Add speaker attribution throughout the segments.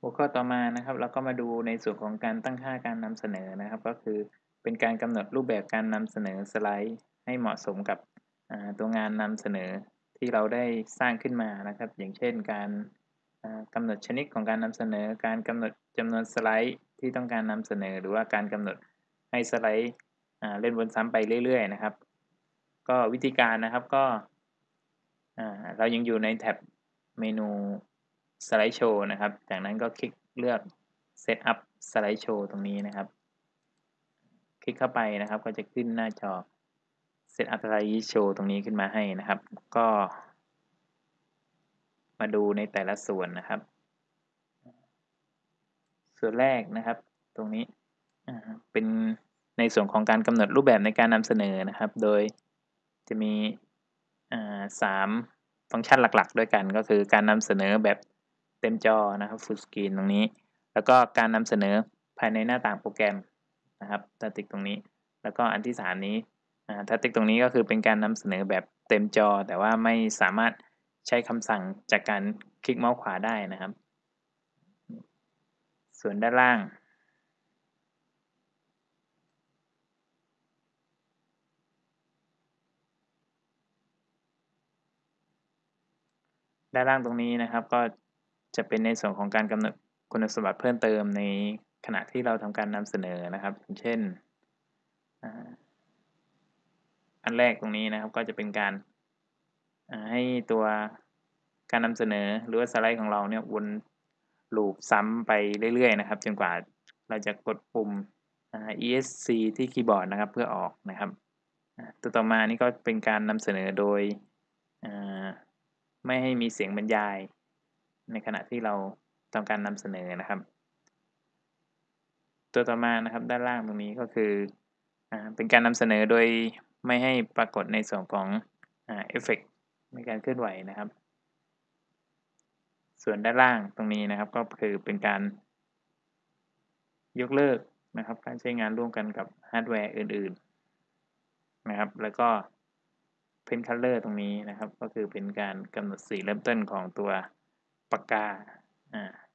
Speaker 1: หัวข้อต่อมานะครับ เราก็มาดูในส่วนของการตั้งค่าการนำเสนอนะครับ ก็คือเป็นการกำหนดรูปแบบการนำเสนอสไลด์ ให้เหมาะสมกับตัวงานนำเสนอที่เราได้สร้างขึ้นมานะครับ อย่างเช่น การกำหนดชนิดของการนำเสนอ การกำหนดจำนวนสไลด์ที่ต้องการนำเสนอ หรือว่าการกำหนดให้สไลด์เล่นวนซ้ำไปเรื่อย ๆ นะครับ ก็วิธีการนะครับก็เรายังอยู่ในแท็บเมนู สไลด์โชว์นะครับ จากนั้นก็คลิกเลือก Set up สไลด์โชว์ตรงนี้นะครับ คลิกเข้าไปนะครับ ก็จะขึ้นหน้าจอ Set up สไลด์โชว์ตรงนี้ขึ้นมาให้นะครับ ก็ มาดูในแต่ละส่วนนะครับ ส่วนแรกนะครับ ตรงนี้เป็นในส่วนของการกำหนดรูปแบบในการนำเสนอนะครับ โดยจะมีสามฟังก์ชันหลักๆ ด้วยกันก็คือการนำเสนอแบบ เต็มจอนะครับ full screen ตรงนี้ แล้วก็การนำเสนอภายในหน้าต่างโปรแกรมนะครับถ้าติ๊กตรงนี้ แล้วก็อันที่สามนี้ถ้าติ๊กตรงนี้ก็คือเป็นการนำเสนอแบบเต็มจอ แต่ว่าไม่สามารถใช้คำสั่งจากการคลิกเมาส์ขวาได้นะครับ ส่วนด้านล่างด้านล่างตรงนี้นะครับก็ จะเป็นในส่วนของการกำหนดคุณสมบัติเพิ่มเติมในขณะที่เราทำการนำเสนอนะครับ เช่น อันแรกตรงนี้นะครับก็จะเป็นการให้ตัวการนำเสนอหรือว่าสไลด์ของเราเนี่ยวนลูปซ้ำไปเรื่อยๆนะครับ จนกว่าเราจะกดปุ่ม ESC ที่คีย์บอร์ดนะครับเพื่อออกนะครับตัวต่อมานี่ก็เป็นการนำเสนอโดยไม่ให้มีเสียงบรรยาย ในขณะที่เราทำการนำเสนอนะครับ ตัวต่อมานะครับด้านล่างตรงนี้ก็คืออเป็นการนำเสนอโดยไม่ให้ปรากฏในส่วนของเอฟเฟกในการเคลื่อนไหวนะครับ ส่วนด้านล่างตรงนี้นะครับก็คือเป็นการยกเลิกนะครับ การใช้งานร่วมกันกับฮาร์ดแวร์อื่น ๆ นะครับ แล้วก็ pen color ตรงนี้นะครับ ก็คือเป็นการกำหนดสีเริ่มต้นของตัว ปากกา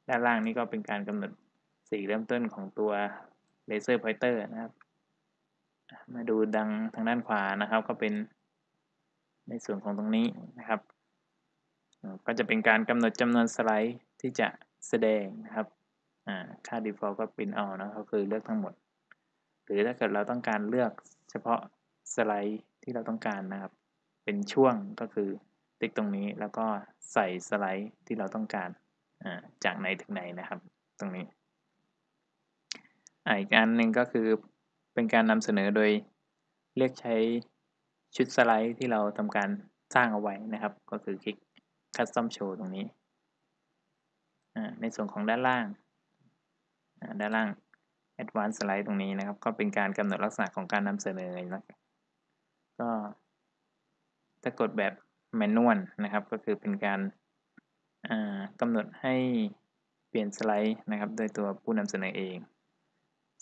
Speaker 1: ด้านล่างนี้ก็เป็นการกำหนดสีเริ่มต้นของตัว laser pointer นะครับ มาดูกันทางด้านขวานะครับ ก็เป็นในส่วนของตรงนี้นะครับ ก็จะเป็นการกำหนดจำนวนสไลด์ที่จะแสดงนะครับค่า default ก็เป็นเอานะก็คือเลือกทั้งหมด หรือถ้าเกิดเราต้องการเลือกเฉพาะสไลด์ที่เราต้องการนะครับ เป็นช่วงก็คือ ติ๊กตรงนี้แล้วก็ใส่สไลด์ที่เราต้องการจากไหนถึงไหนนะครับ ตรงนี้อีกอันหนึ่งก็คือเป็นการนำเสนอโดยเรียกใช้ชุดสไลด์ที่เราทำการสร้างเอาไว้นะครับ ก็คือคลิก Custom Show ตรงนี้ ในส่วนของด้านล่าง ด้านล่าง Advanced Slide ตรงนี้นะครับ ก็เป็นการกำหนดลักษณะของการนำเสนอนะก็ถ้ากดแบบ แมนนวลนะครับ ก็คือเป็นการกำหนดให้เปลี่ยนสไลด์นะครับ โดยตัวผู้นำเสนอเอง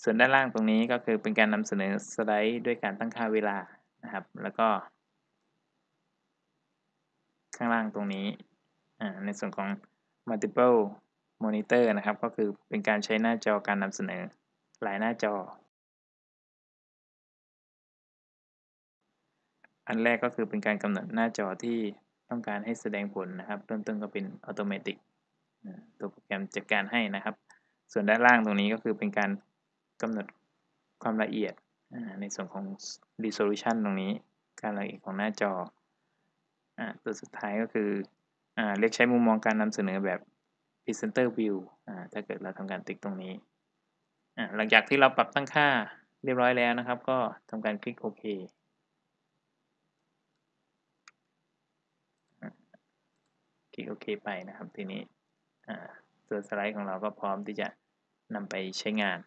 Speaker 1: ส่วนด้านล่างตรงนี้ก็คือเป็นการนำเสนอสไลด์ด้วยการตั้งค่าเวลานะครับ แล้วก็ ข้างล่างตรงนี้ในส่วนของ multiple monitor นะครับ ก็คือเป็นการใช้หน้าจอการนำเสนอหลายหน้าจอ อันแรกก็คือเป็นการกำหนดหน้าจอที่ต้องการให้แสดงผลนะครับ เริ่มต้นก็เป็นอัตโนมัติตัวโปรแกรมจัดการให้นะครับ ส่วนด้านล่างตรงนี้ก็คือเป็นการกำหนดความละเอียดในส่วนของ resolution ตรงนี้ การละเอียดของหน้าจอตัวสุดท้ายก็คืออเรียกใช้มุมมองการนำเสนอแบบ presenter view ถ้าเกิดเราทำการติ๊กตรงนี้ หลังจากที่เราปรับตั้งค่าเรียบร้อยแล้วนะครับ ก็ทำการคลิกโอเค คลิกโอเคไปนะครับ ทีนี้ตัวสไลด์ของเราก็พร้อมที่จะนำไปใช้งาน